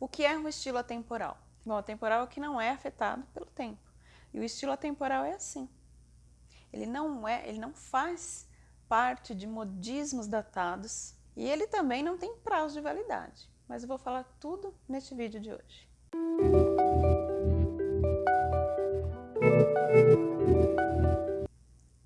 O que é um estilo atemporal? Bom, atemporal é o que não é afetado pelo tempo. E o estilo atemporal é assim. Ele não é, ele não faz parte de modismos datados e ele também não tem prazo de validade. Mas eu vou falar tudo neste vídeo de hoje.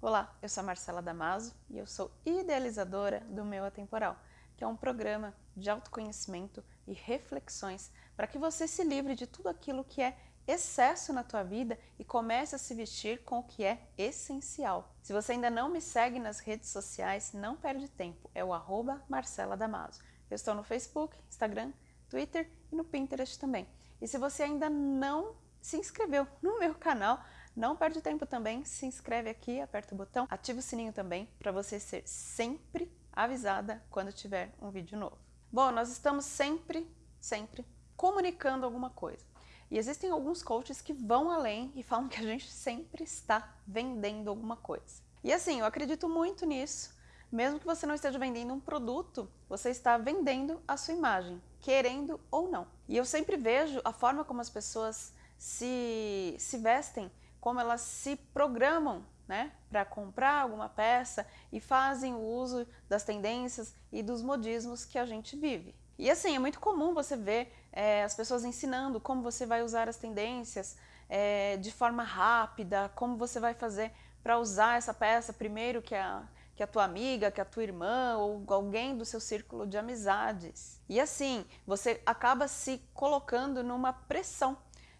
Olá, eu sou a Marcela Damaso e eu sou idealizadora do Meu Atemporal, que é um programa de autoconhecimento e reflexões para que você se livre de tudo aquilo que é excesso na tua vida e comece a se vestir com o que é essencial. Se você ainda não me segue nas redes sociais, não perde tempo, é o arroba Marcela Damaso. Eu estou no Facebook, Instagram, Twitter e no Pinterest também. E se você ainda não se inscreveu no meu canal, não perde tempo também, se inscreve aqui, aperta o botão, ativa o sininho também para você ser sempre avisada quando tiver um vídeo novo. Bom, nós estamos sempre, sempre comunicando alguma coisa. E existem alguns coaches que vão além e falam que a gente sempre está vendendo alguma coisa. E assim, eu acredito muito nisso. Mesmo que você não esteja vendendo um produto, você está vendendo a sua imagem, querendo ou não. E eu sempre vejo a forma como as pessoas se, se vestem, como elas se programam né, para comprar alguma peça e fazem o uso das tendências e dos modismos que a gente vive. E assim, é muito comum você ver é, as pessoas ensinando como você vai usar as tendências é, de forma rápida, como você vai fazer para usar essa peça primeiro que a, que a tua amiga, que a tua irmã ou alguém do seu círculo de amizades. E assim, você acaba se colocando numa pressão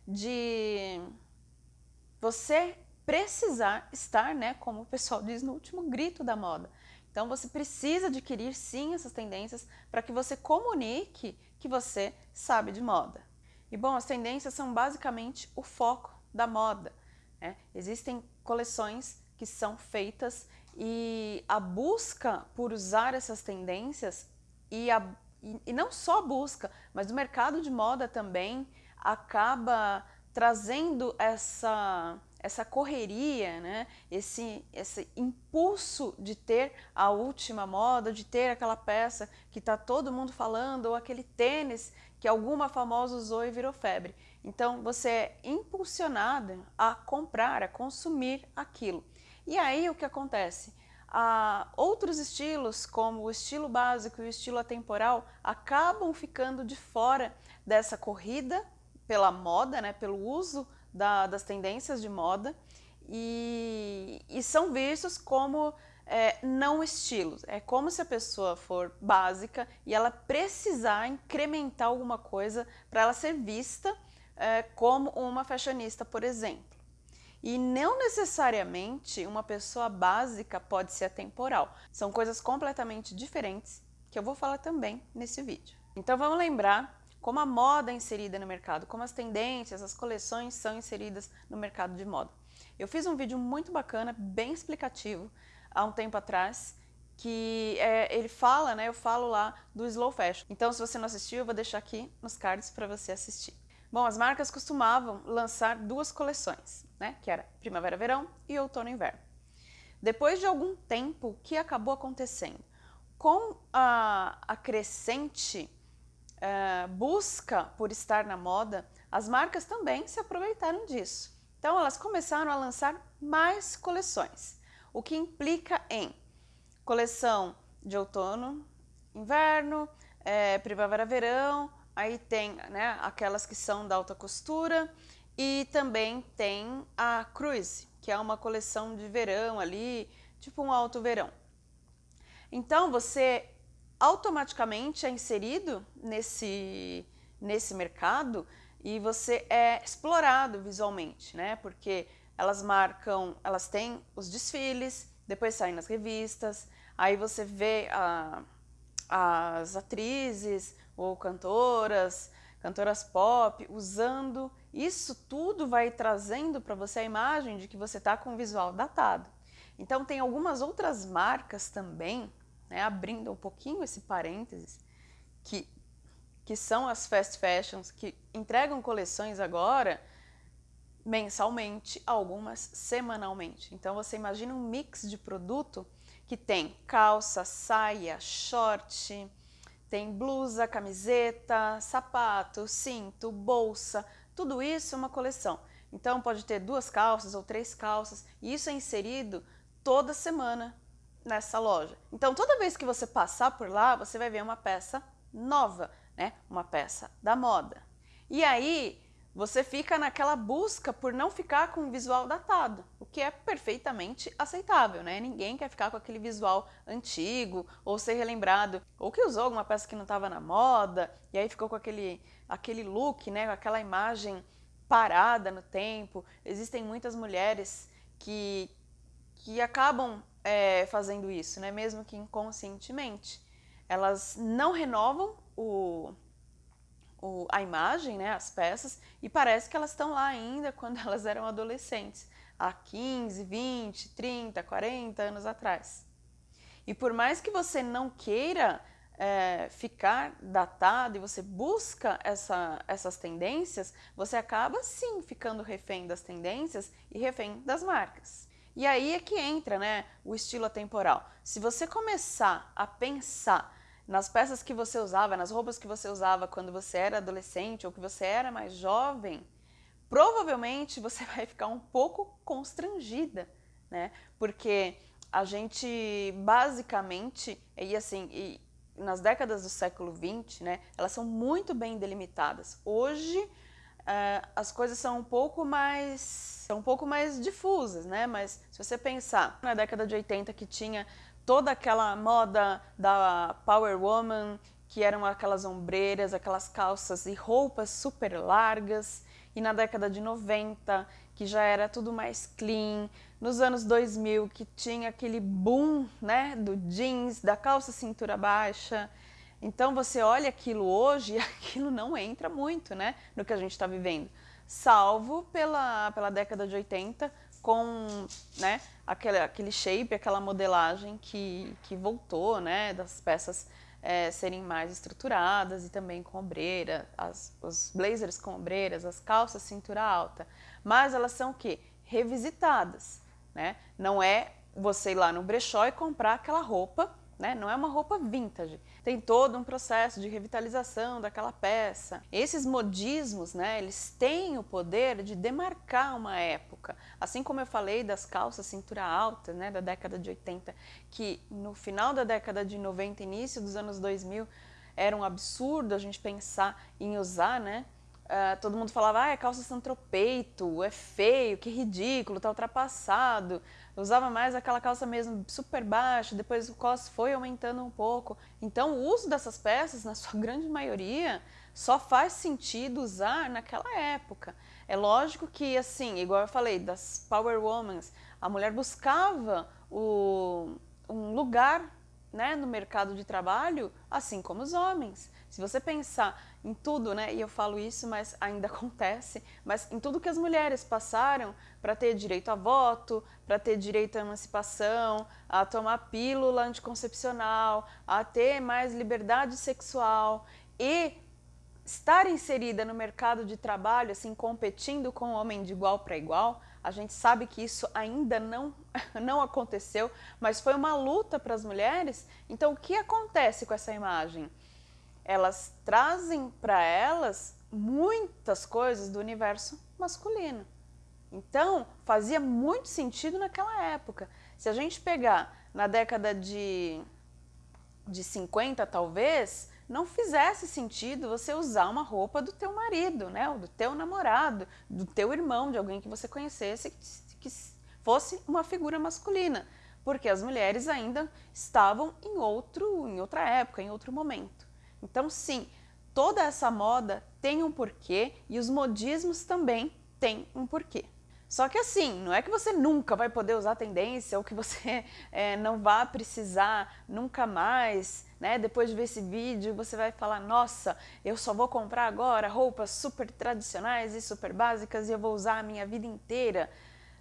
de você precisar estar, né, como o pessoal diz, no último grito da moda. Então você precisa adquirir sim essas tendências para que você comunique que você sabe de moda. E bom, as tendências são basicamente o foco da moda. Né? Existem coleções que são feitas e a busca por usar essas tendências e, a, e, e não só a busca, mas o mercado de moda também acaba trazendo essa essa correria, né? esse, esse impulso de ter a última moda, de ter aquela peça que está todo mundo falando, ou aquele tênis que alguma famosa usou e virou febre. Então você é impulsionada a comprar, a consumir aquilo. E aí o que acontece? Ah, outros estilos, como o estilo básico e o estilo atemporal, acabam ficando de fora dessa corrida pela moda, né, pelo uso da, das tendências de moda e, e são vistos como é, não estilos. É como se a pessoa for básica e ela precisar incrementar alguma coisa para ela ser vista é, como uma fashionista, por exemplo. E não necessariamente uma pessoa básica pode ser atemporal. São coisas completamente diferentes que eu vou falar também nesse vídeo. Então vamos lembrar como a moda é inserida no mercado, como as tendências, as coleções são inseridas no mercado de moda. Eu fiz um vídeo muito bacana, bem explicativo, há um tempo atrás, que é, ele fala, né, eu falo lá do slow fashion. Então se você não assistiu, eu vou deixar aqui nos cards para você assistir. Bom, as marcas costumavam lançar duas coleções, né, que era primavera-verão e outono-inverno. Depois de algum tempo, o que acabou acontecendo? Com a, a crescente uh, busca por estar na moda, as marcas também se aproveitaram disso. Então elas começaram a lançar mais coleções, o que implica em coleção de outono, inverno, é, primavera-verão, aí tem né, aquelas que são da alta costura e também tem a Cruise, que é uma coleção de verão ali, tipo um alto verão. Então você automaticamente é inserido nesse, nesse mercado e você é explorado visualmente, né? Porque elas marcam, elas têm os desfiles, depois saem nas revistas, aí você vê a, as atrizes ou cantoras, cantoras pop, usando, isso tudo vai trazendo para você a imagem de que você está com um visual datado. Então tem algumas outras marcas também né, abrindo um pouquinho esse parênteses, que, que são as fast fashions, que entregam coleções agora mensalmente, algumas semanalmente. Então você imagina um mix de produto que tem calça, saia, short, tem blusa, camiseta, sapato, cinto, bolsa, tudo isso é uma coleção. Então pode ter duas calças ou três calças e isso é inserido toda semana nessa loja. Então toda vez que você passar por lá, você vai ver uma peça nova, né? Uma peça da moda. E aí você fica naquela busca por não ficar com um visual datado, o que é perfeitamente aceitável, né? Ninguém quer ficar com aquele visual antigo ou ser relembrado, ou que usou alguma peça que não estava na moda e aí ficou com aquele, aquele look, né? Aquela imagem parada no tempo. Existem muitas mulheres que, que acabam é, fazendo isso, né? Mesmo que inconscientemente. Elas não renovam o, o, a imagem, né, as peças, e parece que elas estão lá ainda quando elas eram adolescentes, há 15, 20, 30, 40 anos atrás. E por mais que você não queira é, ficar datado e você busca essa, essas tendências, você acaba sim ficando refém das tendências e refém das marcas. E aí é que entra né, o estilo atemporal. Se você começar a pensar nas peças que você usava, nas roupas que você usava quando você era adolescente ou que você era mais jovem, provavelmente você vai ficar um pouco constrangida, né? Porque a gente basicamente, e assim, e nas décadas do século XX, né, elas são muito bem delimitadas. Hoje uh, as coisas são um pouco mais são um pouco mais difusas, né? Mas se você pensar na década de 80 que tinha toda aquela moda da Power Woman, que eram aquelas ombreiras, aquelas calças e roupas super largas, e na década de 90, que já era tudo mais clean, nos anos 2000, que tinha aquele boom né, do jeans, da calça cintura baixa. Então você olha aquilo hoje e aquilo não entra muito né, no que a gente está vivendo, salvo pela, pela década de 80, com né, aquele, aquele shape, aquela modelagem que, que voltou, né, das peças é, serem mais estruturadas e também com ombreira, as, os blazers com ombreiras, as calças cintura alta. Mas elas são o quê? Revisitadas, né? Não é você ir lá no brechó e comprar aquela roupa né? Não é uma roupa vintage. Tem todo um processo de revitalização daquela peça. Esses modismos, né, eles têm o poder de demarcar uma época. Assim como eu falei das calças cintura alta, né, da década de 80, que no final da década de 90, início dos anos 2000, era um absurdo a gente pensar em usar, né? Uh, todo mundo falava, ah, é calça santropeito, é feio, que ridículo, tá ultrapassado. Eu usava mais aquela calça mesmo super baixa, depois o cos foi aumentando um pouco. Então o uso dessas peças, na sua grande maioria, só faz sentido usar naquela época. É lógico que, assim, igual eu falei, das Power Womans, a mulher buscava o, um lugar né, no mercado de trabalho, assim como os homens. Se você pensar em tudo, né, e eu falo isso, mas ainda acontece, mas em tudo que as mulheres passaram para ter direito a voto, para ter direito à emancipação, a tomar pílula anticoncepcional, a ter mais liberdade sexual e estar inserida no mercado de trabalho, assim, competindo com o homem de igual para igual, a gente sabe que isso ainda não, não aconteceu, mas foi uma luta para as mulheres. Então, o que acontece com essa imagem? Elas trazem para elas muitas coisas do universo masculino. Então, fazia muito sentido naquela época. Se a gente pegar na década de, de 50, talvez, não fizesse sentido você usar uma roupa do teu marido, né? Ou do teu namorado, do teu irmão, de alguém que você conhecesse, que, fosse uma figura masculina. Porque as mulheres ainda estavam em, outro, em outra época, em outro momento. Então, sim, toda essa moda tem um porquê e os modismos também têm um porquê. Só que assim, não é que você nunca vai poder usar tendência ou que você é, não vá precisar nunca mais, né? Depois de ver esse vídeo, você vai falar, nossa, eu só vou comprar agora roupas super tradicionais e super básicas e eu vou usar a minha vida inteira.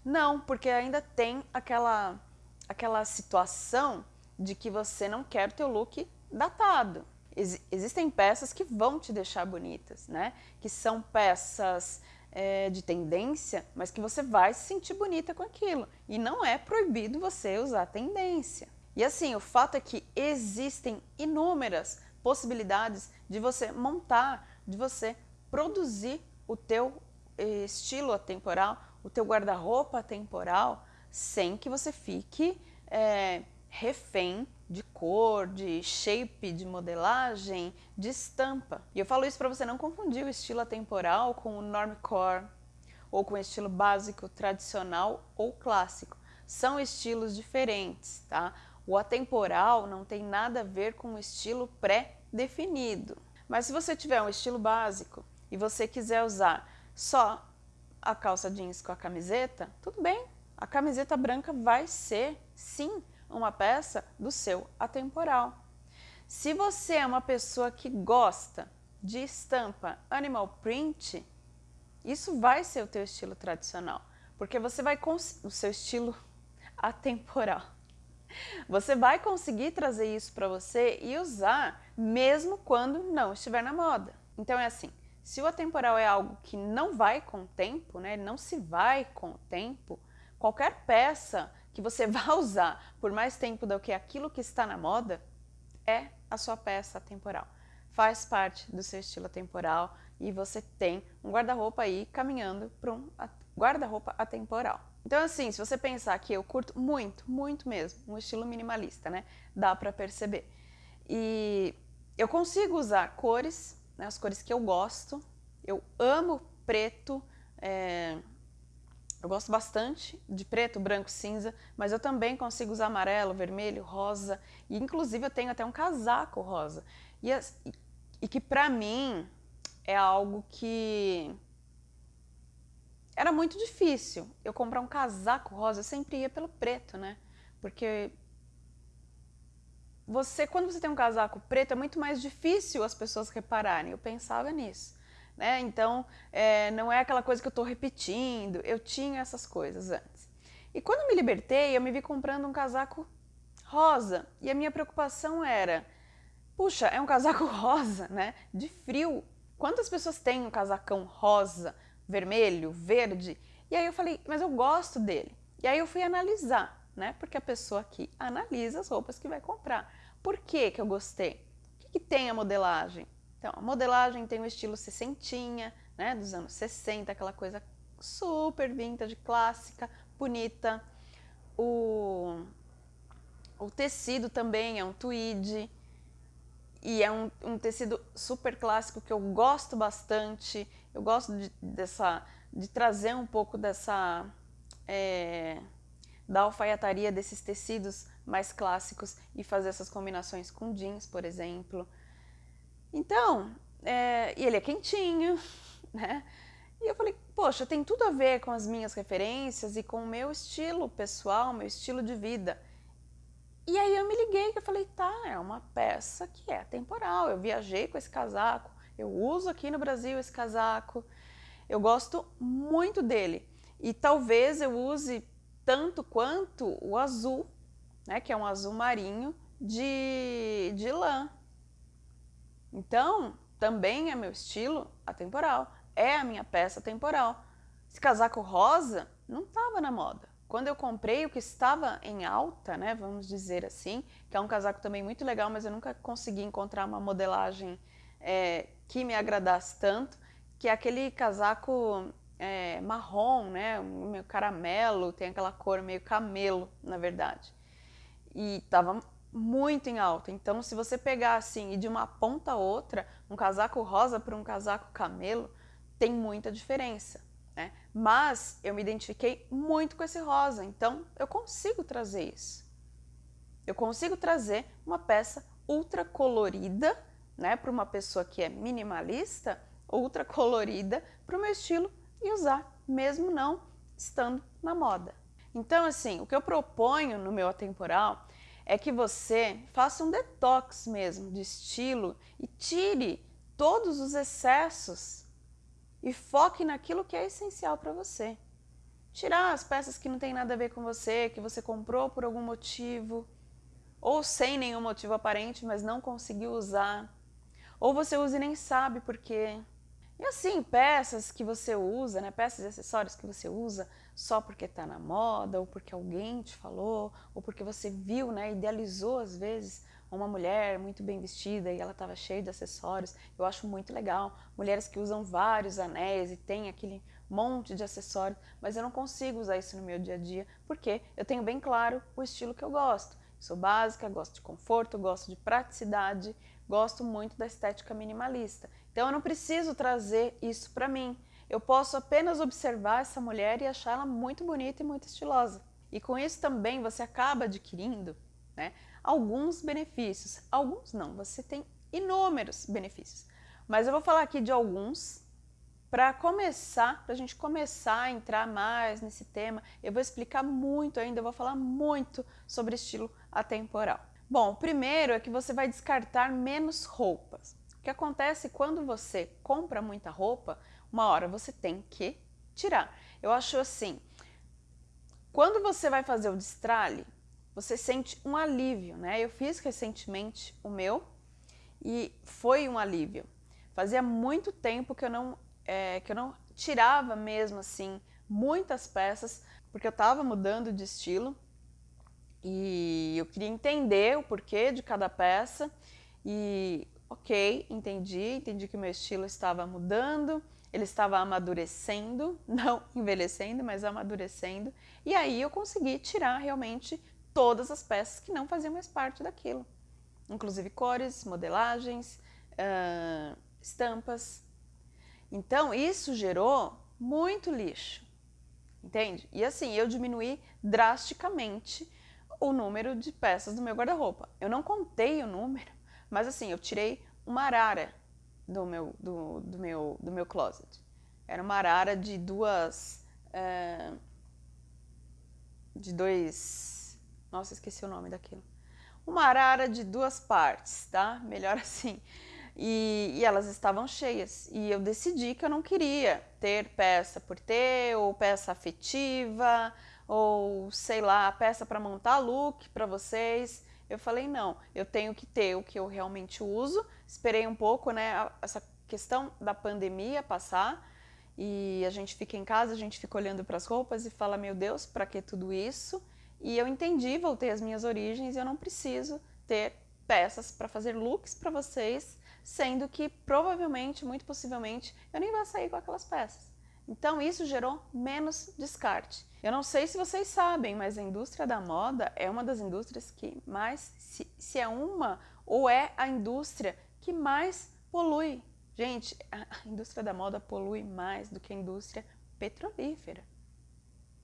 Não, porque ainda tem aquela, aquela situação de que você não quer o teu look datado. Ex existem peças que vão te deixar bonitas, né? Que são peças é, de tendência, mas que você vai se sentir bonita com aquilo. E não é proibido você usar tendência. E assim, o fato é que existem inúmeras possibilidades de você montar, de você produzir o teu eh, estilo atemporal, o teu guarda-roupa atemporal, sem que você fique é, refém de cor, de shape, de modelagem, de estampa. E eu falo isso para você não confundir o estilo atemporal com o normcore, ou com o estilo básico, tradicional ou clássico. São estilos diferentes, tá? O atemporal não tem nada a ver com o estilo pré-definido. Mas se você tiver um estilo básico e você quiser usar só a calça jeans com a camiseta, tudo bem. A camiseta branca vai ser, sim, uma peça do seu atemporal. Se você é uma pessoa que gosta de estampa animal print, isso vai ser o teu estilo tradicional, porque você vai o seu estilo atemporal. Você vai conseguir trazer isso para você e usar mesmo quando não estiver na moda. Então é assim, se o atemporal é algo que não vai com o tempo, né, não se vai com o tempo, qualquer peça que você vá usar por mais tempo do que aquilo que está na moda é a sua peça atemporal. Faz parte do seu estilo atemporal e você tem um guarda-roupa aí caminhando para um guarda-roupa atemporal. Então assim, se você pensar que eu curto muito, muito mesmo, um estilo minimalista, né? Dá para perceber. E eu consigo usar cores, né, as cores que eu gosto. Eu amo preto, é, eu gosto bastante de preto, branco, cinza, mas eu também consigo usar amarelo, vermelho, rosa. E inclusive eu tenho até um casaco rosa. E, e que pra mim é algo que era muito difícil eu comprar um casaco rosa, eu sempre ia pelo preto, né? Porque você, quando você tem um casaco preto, é muito mais difícil as pessoas repararem. Eu pensava nisso. Né? Então, é, não é aquela coisa que eu estou repetindo, eu tinha essas coisas antes. E quando me libertei, eu me vi comprando um casaco rosa. E a minha preocupação era, puxa, é um casaco rosa, né? De frio. Quantas pessoas têm um casacão rosa vermelho, verde. E aí eu falei, mas eu gosto dele. E aí eu fui analisar, né? Porque a pessoa aqui analisa as roupas que vai comprar. Por que que eu gostei? O que, que tem a modelagem? Então, a modelagem tem o estilo sessentinha, né? Dos anos 60, aquela coisa super vintage, clássica, bonita. O, o tecido também é um tweed, e é um, um, tecido super clássico que eu gosto bastante. Eu gosto de, dessa, de trazer um pouco dessa é, da alfaiataria desses tecidos mais clássicos e fazer essas combinações com jeans, por exemplo. Então, é, e ele é quentinho, né? E eu falei, poxa, tem tudo a ver com as minhas referências e com o meu estilo pessoal, meu estilo de vida. E aí eu me liguei eu falei, tá, é uma peça que é temporal. Eu viajei com esse casaco, eu uso aqui no Brasil esse casaco, eu gosto muito dele. E talvez eu use tanto quanto o azul, né, que é um azul marinho de, de lã. Então, também é meu estilo atemporal, é a minha peça temporal. Esse casaco rosa não estava na moda. Quando eu comprei o que estava em alta, né, vamos dizer assim, que é um casaco também muito legal, mas eu nunca consegui encontrar uma modelagem é, que me agradasse tanto, que é aquele casaco é, marrom, né, meio caramelo, tem aquela cor meio camelo, na verdade. E estava muito em alta, então se você pegar assim e de uma ponta a outra, um casaco rosa para um casaco camelo, tem muita diferença. Né? Mas eu me identifiquei muito com esse rosa, então eu consigo trazer isso. Eu consigo trazer uma peça ultra colorida, né, para uma pessoa que é minimalista, ultra colorida para o meu estilo e usar, mesmo não estando na moda. Então, assim, o que eu proponho no meu atemporal é que você faça um detox mesmo de estilo e tire todos os excessos e foque naquilo que é essencial para você. Tirar as peças que não tem nada a ver com você, que você comprou por algum motivo, ou sem nenhum motivo aparente, mas não conseguiu usar. Ou você usa e nem sabe por quê. E assim, peças que você usa, né, peças e acessórios que você usa só porque está na moda, ou porque alguém te falou, ou porque você viu, né, idealizou às vezes uma mulher muito bem vestida e ela estava cheia de acessórios, eu acho muito legal. Mulheres que usam vários anéis e tem aquele monte de acessórios, mas eu não consigo usar isso no meu dia a dia, porque eu tenho bem claro o estilo que eu gosto. Sou básica, gosto de conforto, gosto de praticidade, gosto muito da estética minimalista. Então eu não preciso trazer isso para mim. Eu posso apenas observar essa mulher e achar ela muito bonita e muito estilosa. E com isso também você acaba adquirindo né, alguns benefícios. Alguns não, você tem inúmeros benefícios. Mas eu vou falar aqui de alguns para começar, para a gente começar a entrar mais nesse tema, eu vou explicar muito ainda, eu vou falar muito sobre estilo atemporal. Bom, primeiro é que você vai descartar menos roupas. O que acontece quando você compra muita roupa, uma hora você tem que tirar. Eu acho assim, quando você vai fazer o destralhe, você sente um alívio, né? Eu fiz recentemente o meu e foi um alívio. Fazia muito tempo que eu não é, que eu não tirava mesmo assim muitas peças, porque eu estava mudando de estilo e eu queria entender o porquê de cada peça e ok, entendi, entendi que meu estilo estava mudando, ele estava amadurecendo, não envelhecendo, mas amadurecendo, e aí eu consegui tirar realmente todas as peças que não faziam mais parte daquilo, inclusive cores, modelagens, uh, estampas, então, isso gerou muito lixo, entende? E assim, eu diminuí drasticamente o número de peças do meu guarda-roupa. Eu não contei o número, mas assim, eu tirei uma arara do meu, do, do meu, do meu closet. Era uma arara de duas... É, de dois... Nossa, esqueci o nome daquilo. Uma arara de duas partes, tá? Melhor assim. E, e, elas estavam cheias. E eu decidi que eu não queria ter peça por ter, ou peça afetiva, ou sei lá, peça para montar look para vocês. Eu falei, não, eu tenho que ter o que eu realmente uso. Esperei um pouco, né, essa questão da pandemia passar, e a gente fica em casa, a gente fica olhando para as roupas e fala, meu Deus, para que tudo isso? E eu entendi, voltei às minhas origens, e eu não preciso ter peças para fazer looks para vocês sendo que provavelmente, muito possivelmente, eu nem vou sair com aquelas peças. Então isso gerou menos descarte. Eu não sei se vocês sabem, mas a indústria da moda é uma das indústrias que mais, se, se é uma ou é a indústria que mais polui. Gente, a indústria da moda polui mais do que a indústria petrolífera.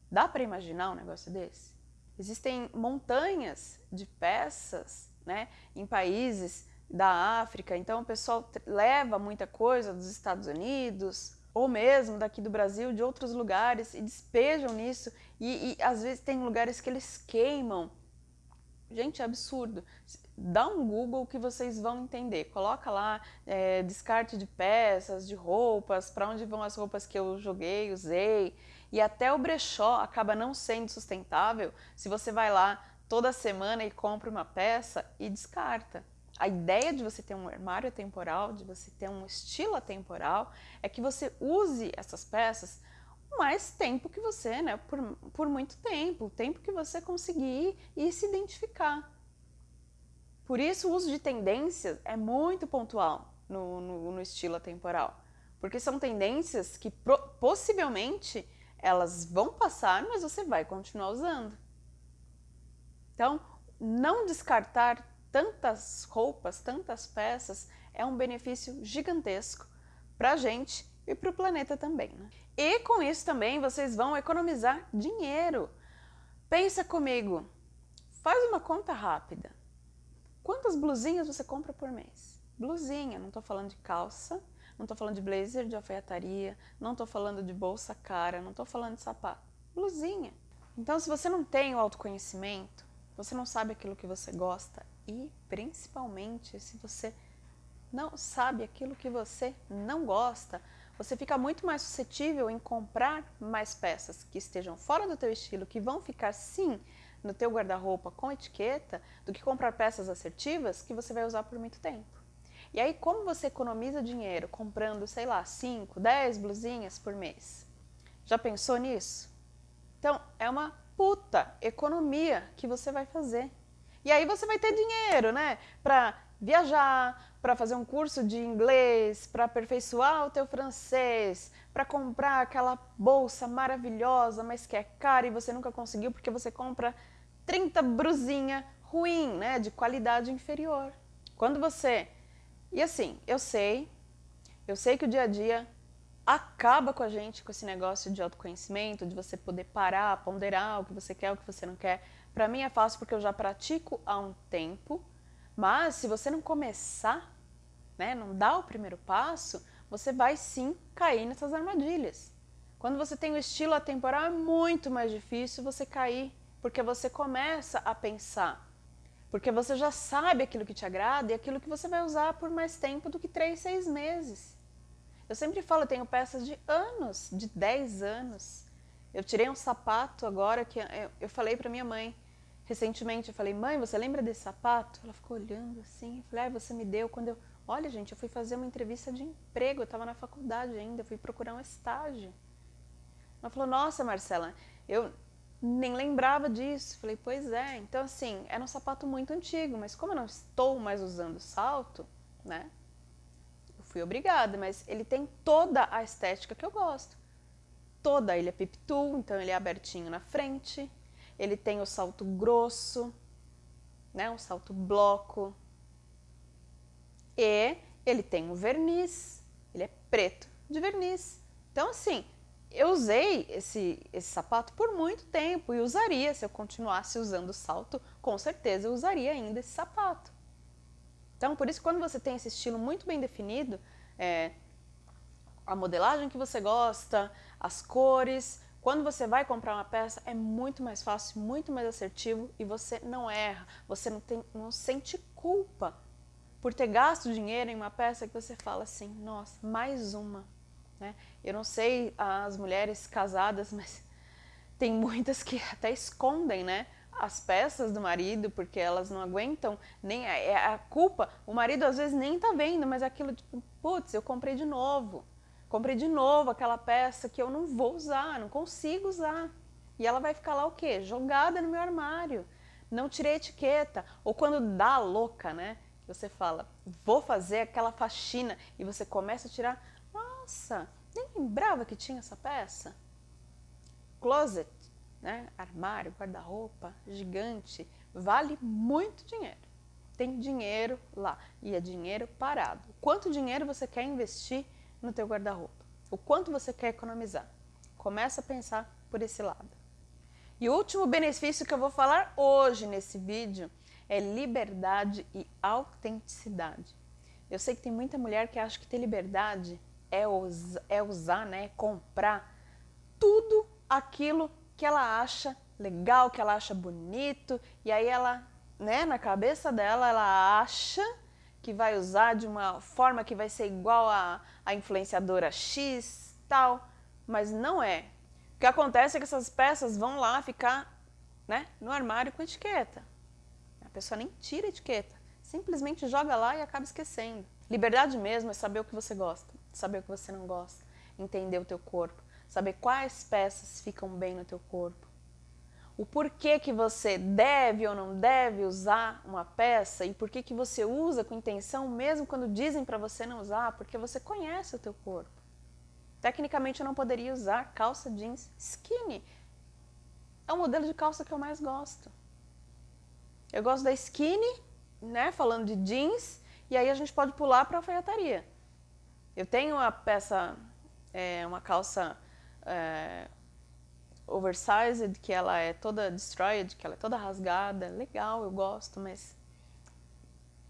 Dá para imaginar um negócio desse? Existem montanhas de peças né, em países da África, então o pessoal leva muita coisa dos Estados Unidos, ou mesmo daqui do Brasil, de outros lugares, e despejam nisso, e, e às vezes tem lugares que eles queimam. Gente, é absurdo. Dá um Google que vocês vão entender. Coloca lá é, descarte de peças, de roupas, para onde vão as roupas que eu joguei, usei. E até o brechó acaba não sendo sustentável se você vai lá toda semana e compra uma peça e descarta. A ideia de você ter um armário atemporal, de você ter um estilo atemporal, é que você use essas peças o mais tempo que você, né, por, por muito tempo, o tempo que você conseguir e se identificar. Por isso o uso de tendências é muito pontual no, no, no estilo atemporal, porque são tendências que pro, possivelmente elas vão passar, mas você vai continuar usando. Então, não descartar tantas roupas, tantas peças, é um benefício gigantesco para a gente e para o planeta também. Né? E com isso também vocês vão economizar dinheiro. Pensa comigo, faz uma conta rápida. Quantas blusinhas você compra por mês? Blusinha, não estou falando de calça, não estou falando de blazer de alfaiataria, não estou falando de bolsa cara, não estou falando de sapato. Blusinha. Então, se você não tem o autoconhecimento, você não sabe aquilo que você gosta e principalmente se você não sabe aquilo que você não gosta, você fica muito mais suscetível em comprar mais peças que estejam fora do teu estilo, que vão ficar sim no teu guarda-roupa com etiqueta, do que comprar peças assertivas que você vai usar por muito tempo. E aí como você economiza dinheiro comprando, sei lá, 5, 10 blusinhas por mês? Já pensou nisso? Então, é uma puta economia que você vai fazer. E aí você vai ter dinheiro, né? Para viajar, para fazer um curso de inglês, para aperfeiçoar o teu francês, para comprar aquela bolsa maravilhosa, mas que é cara e você nunca conseguiu porque você compra 30 brusinha ruim, né, de qualidade inferior. Quando você... E assim, eu sei, eu sei que o dia a dia acaba com a gente com esse negócio de autoconhecimento, de você poder parar, ponderar o que você quer, o que você não quer. Para mim é fácil porque eu já pratico há um tempo, mas se você não começar, né, não dar o primeiro passo, você vai sim cair nessas armadilhas. Quando você tem o estilo atemporal é muito mais difícil você cair, porque você começa a pensar, porque você já sabe aquilo que te agrada e aquilo que você vai usar por mais tempo do que três, seis meses. Eu sempre falo, eu tenho peças de anos, de 10 anos. Eu tirei um sapato agora que eu, falei para minha mãe, recentemente, eu falei, mãe, você lembra desse sapato? Ela ficou olhando assim, eu falei, ah, você me deu quando eu... Olha, gente, eu fui fazer uma entrevista de emprego, eu estava na faculdade ainda, fui procurar um estágio. Ela falou, nossa, Marcela, eu nem lembrava disso. Falei, pois é. Então, assim, era um sapato muito antigo, mas como eu não estou mais usando salto, né? Fui obrigada, mas ele tem toda a estética que eu gosto. Toda. Ele é pip-toe, então ele é abertinho na frente, ele tem o salto grosso, né, um salto bloco, e ele tem um verniz, ele é preto de verniz. Então assim, eu usei esse, esse sapato por muito tempo e usaria, se eu continuasse usando o salto, com certeza eu usaria ainda esse sapato. Então, por isso, quando você tem esse estilo muito bem definido, é, a modelagem que você gosta, as cores, quando você vai comprar uma peça, é muito mais fácil, muito mais assertivo e você não erra, você não, tem, não sente culpa por ter gasto dinheiro em uma peça que você fala assim, nossa, mais uma. Né? Eu não sei as mulheres casadas, mas tem muitas que até escondem né, as peças do marido porque elas não aguentam nem a, é a culpa. O marido às vezes nem tá vendo, mas aquilo tipo, putz, eu comprei de novo comprei de novo aquela peça que eu não vou usar, não consigo usar. E ela vai ficar lá o quê? Jogada no meu armário. Não tirei etiqueta. Ou quando dá louca, né? Você fala, vou fazer aquela faxina e você começa a tirar. Nossa, nem lembrava que tinha essa peça. Closet, né? Armário, guarda-roupa, gigante. Vale muito dinheiro. Tem dinheiro lá. E é dinheiro parado. Quanto dinheiro você quer investir no teu guarda-roupa. O quanto você quer economizar. Começa a pensar por esse lado. E o último benefício que eu vou falar hoje nesse vídeo é liberdade e autenticidade. Eu sei que tem muita mulher que acha que ter liberdade é, usar, é usar, né, é comprar tudo aquilo que ela acha legal, que ela acha bonito, e aí ela, né, na cabeça dela, ela acha que vai usar de uma forma que vai ser igual a, a influenciadora X, tal, mas não é. O que acontece é que essas peças vão lá ficar né, no armário com etiqueta. A pessoa nem tira a etiqueta, simplesmente joga lá e acaba esquecendo. Liberdade mesmo é saber o que você gosta, saber o que você não gosta, entender o teu corpo, saber quais peças ficam bem no teu corpo, o porquê que você deve ou não deve usar uma peça e por que você usa com intenção, mesmo quando dizem para você não usar, porque você conhece o teu corpo. Tecnicamente eu não poderia usar calça jeans skinny. É o modelo de calça que eu mais gosto. Eu gosto da skinny, né, falando de jeans, e aí a gente pode pular para a alfaiataria. Eu tenho uma peça, é, uma calça é, oversized, que ela é toda destroyed, que ela é toda rasgada, legal, eu gosto, mas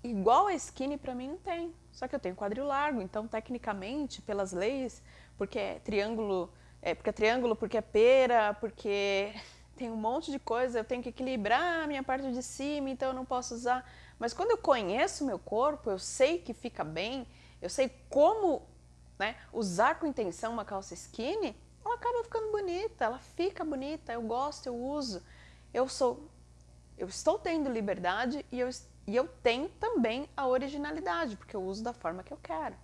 igual a skinny para mim não tem. Só que eu tenho quadril largo, então tecnicamente, pelas leis, porque é triângulo, é, porque é triângulo, porque é pera, porque tem um monte de coisa, eu tenho que equilibrar a minha parte de cima, então eu não posso usar. Mas quando eu conheço meu corpo, eu sei que fica bem, eu sei como né, usar com intenção uma calça skinny, ela acaba ficando bonita, ela fica bonita, eu gosto, eu uso. Eu sou, eu estou tendo liberdade e eu, e eu tenho também a originalidade, porque eu uso da forma que eu quero.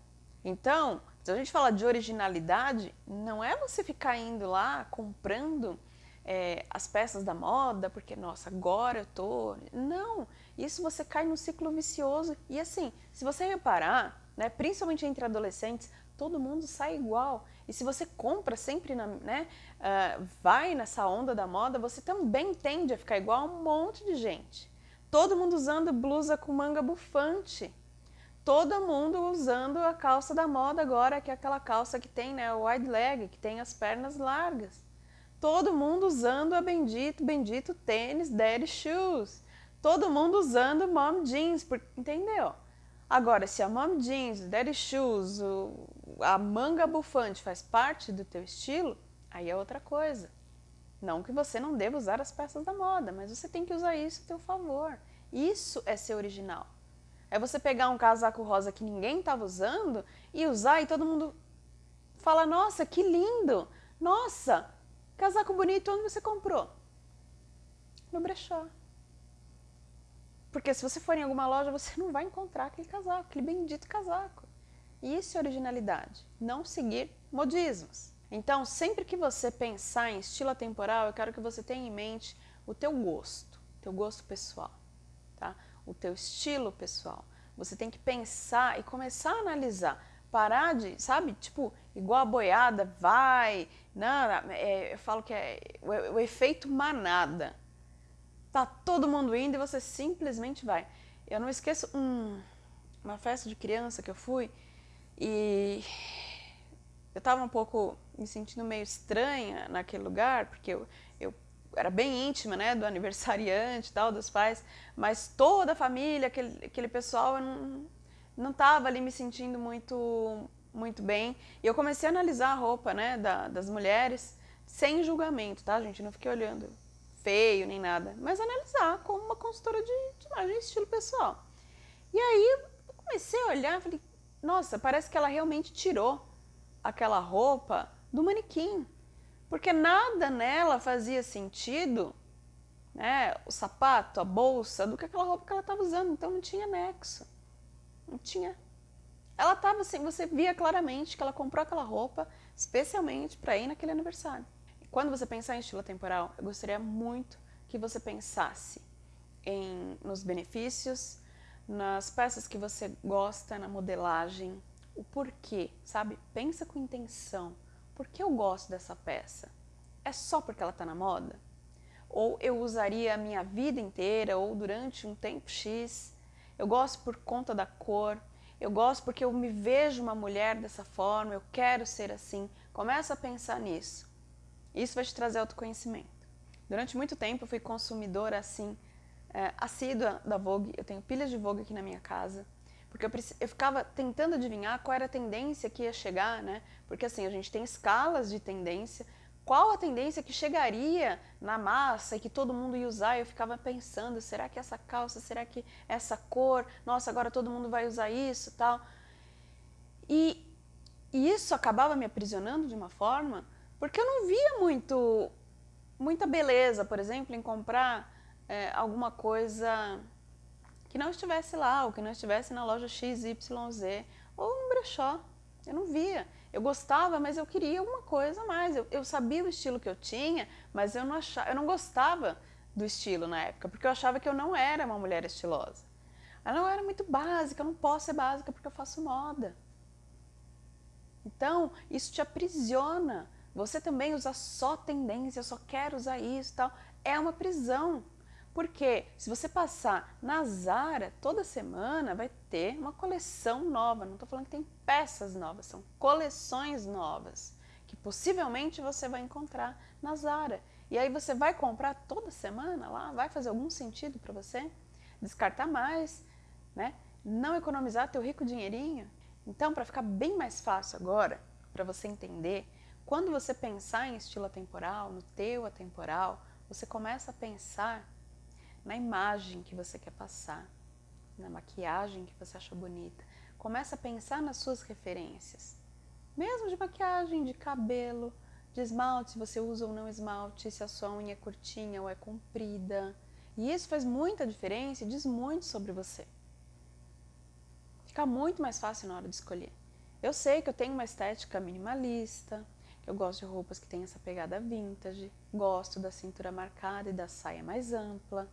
Então, se a gente fala de originalidade, não é você ficar indo lá comprando é, as peças da moda, porque, nossa, agora eu tô... Não, isso você cai num ciclo vicioso. E assim, se você reparar, né, principalmente entre adolescentes, todo mundo sai igual. E se você compra sempre, na, né, uh, vai nessa onda da moda, você também tende a ficar igual a um monte de gente. Todo mundo usando blusa com manga bufante. Todo mundo usando a calça da moda agora, que é aquela calça que tem né, o wide leg, que tem as pernas largas todo mundo usando a bendito, bendito tênis Daddy Shoes. Todo mundo usando Mom Jeans, entendeu? Agora, se a Mom Jeans, Daddy Shoes, o, a manga bufante faz parte do teu estilo, aí é outra coisa. Não que você não deva usar as peças da moda, mas você tem que usar isso a teu favor. Isso é ser original. É você pegar um casaco rosa que ninguém estava usando e usar e todo mundo fala, nossa, que lindo! Nossa, Casaco bonito, onde você comprou? No brechó. Porque se você for em alguma loja, você não vai encontrar aquele casaco, aquele bendito casaco. Isso é originalidade, não seguir modismos. Então, sempre que você pensar em estilo atemporal, eu quero que você tenha em mente o teu gosto, teu gosto pessoal, tá? O teu estilo pessoal. Você tem que pensar e começar a analisar parar de, sabe, tipo, igual a boiada, vai, não, é, eu falo que é o, o, efeito manada. Tá todo mundo indo e você simplesmente vai. Eu não esqueço um, uma festa de criança que eu fui e eu tava um pouco me sentindo meio estranha naquele lugar, porque eu, eu era bem íntima, né, do aniversariante e tal, dos pais, mas toda a família, aquele, aquele pessoal, eu não, não estava ali me sentindo muito, muito bem. E eu comecei a analisar a roupa né, da, das mulheres sem julgamento, tá, gente? Não fiquei olhando feio nem nada, mas analisar como uma consultora de, de imagem e estilo pessoal. E aí comecei a olhar falei, nossa, parece que ela realmente tirou aquela roupa do manequim. Porque nada nela fazia sentido, né, o sapato, a bolsa, do que aquela roupa que ela estava usando, então não tinha nexo. Não tinha. Ela estava assim, você via claramente que ela comprou aquela roupa especialmente para ir naquele aniversário. quando você pensar em estilo temporal, eu gostaria muito que você pensasse em, nos benefícios, nas peças que você gosta, na modelagem, o porquê, sabe? Pensa com intenção. Por que eu gosto dessa peça? É só porque ela está na moda? Ou eu usaria a minha vida inteira ou durante um tempo X eu gosto por conta da cor, eu gosto porque eu me vejo uma mulher dessa forma, eu quero ser assim. Começa a pensar nisso. Isso vai te trazer autoconhecimento. Durante muito tempo eu fui consumidora assim, é, assídua da Vogue, eu tenho pilhas de Vogue aqui na minha casa, porque eu, eu ficava tentando adivinhar qual era a tendência que ia chegar, né? Porque assim, a gente tem escalas de tendência, qual a tendência que chegaria na massa e que todo mundo ia usar, eu ficava pensando, será que essa calça, será que essa cor, nossa, agora todo mundo vai usar isso tal. E, e isso acabava me aprisionando de uma forma, porque eu não via muito, muita beleza, por exemplo, em comprar é, alguma coisa que não estivesse lá, ou que não estivesse na loja XYZ, ou no brechó, eu não via. Eu gostava, mas eu queria uma coisa a mais. Eu, eu sabia o estilo que eu tinha, mas eu não, achava, eu não gostava do estilo na época, porque eu achava que eu não era uma mulher estilosa. Ela não era muito básica, eu não posso ser básica porque eu faço moda. Então, isso te aprisiona. Você também usa só tendência, eu só quero usar isso tal. É uma prisão. Porque se você passar na Zara toda semana, vai ter uma coleção nova. Não estou falando que tem peças novas, são coleções novas que possivelmente você vai encontrar na Zara. E aí você vai comprar toda semana lá? Vai fazer algum sentido para você? Descartar mais, né? Não economizar teu rico dinheirinho? Então, para ficar bem mais fácil agora, para você entender, quando você pensar em estilo atemporal, no teu atemporal, você começa a pensar na imagem que você quer passar, na maquiagem que você acha bonita. Começa a pensar nas suas referências. Mesmo de maquiagem, de cabelo, de esmalte, se você usa ou não esmalte, se a sua unha é curtinha ou é comprida. E isso faz muita diferença e diz muito sobre você. Fica muito mais fácil na hora de escolher. Eu sei que eu tenho uma estética minimalista, Eu gosto de roupas que têm essa pegada vintage, gosto da cintura marcada e da saia mais ampla.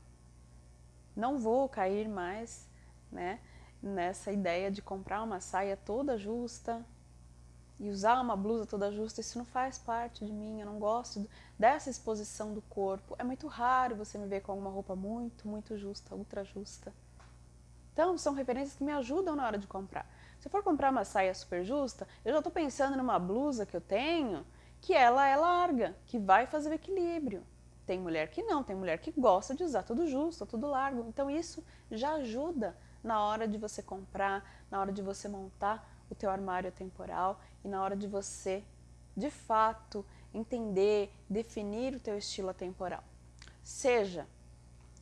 Não vou cair mais né, nessa ideia de comprar uma saia toda justa e usar uma blusa toda justa, isso não faz parte de mim, eu não gosto dessa exposição do corpo. É muito raro você me ver com alguma roupa muito, muito justa, ultra justa. Então, são referências que me ajudam na hora de comprar. Se eu for comprar uma saia super justa, eu já estou pensando numa blusa que eu tenho, que ela é larga, que vai fazer o equilíbrio. Tem mulher que não, tem mulher que gosta de usar tudo justo, tudo largo. Então isso já ajuda na hora de você comprar, na hora de você montar o teu armário temporal e na hora de você, de fato, entender, definir o teu estilo temporal. Seja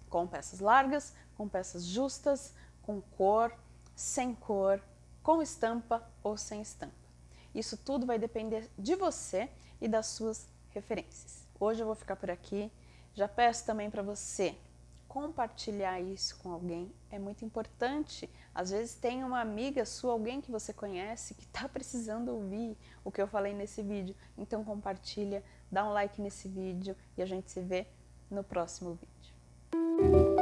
com peças largas, com peças justas, com cor, sem cor, com estampa ou sem estampa. Isso tudo vai depender de você e das suas referências. Hoje eu vou ficar por aqui. Já peço também para você compartilhar isso com alguém é muito importante. Às vezes tem uma amiga sua, alguém que você conhece, que está precisando ouvir o que eu falei nesse vídeo. Então compartilha, dá um like nesse vídeo e a gente se vê no próximo vídeo.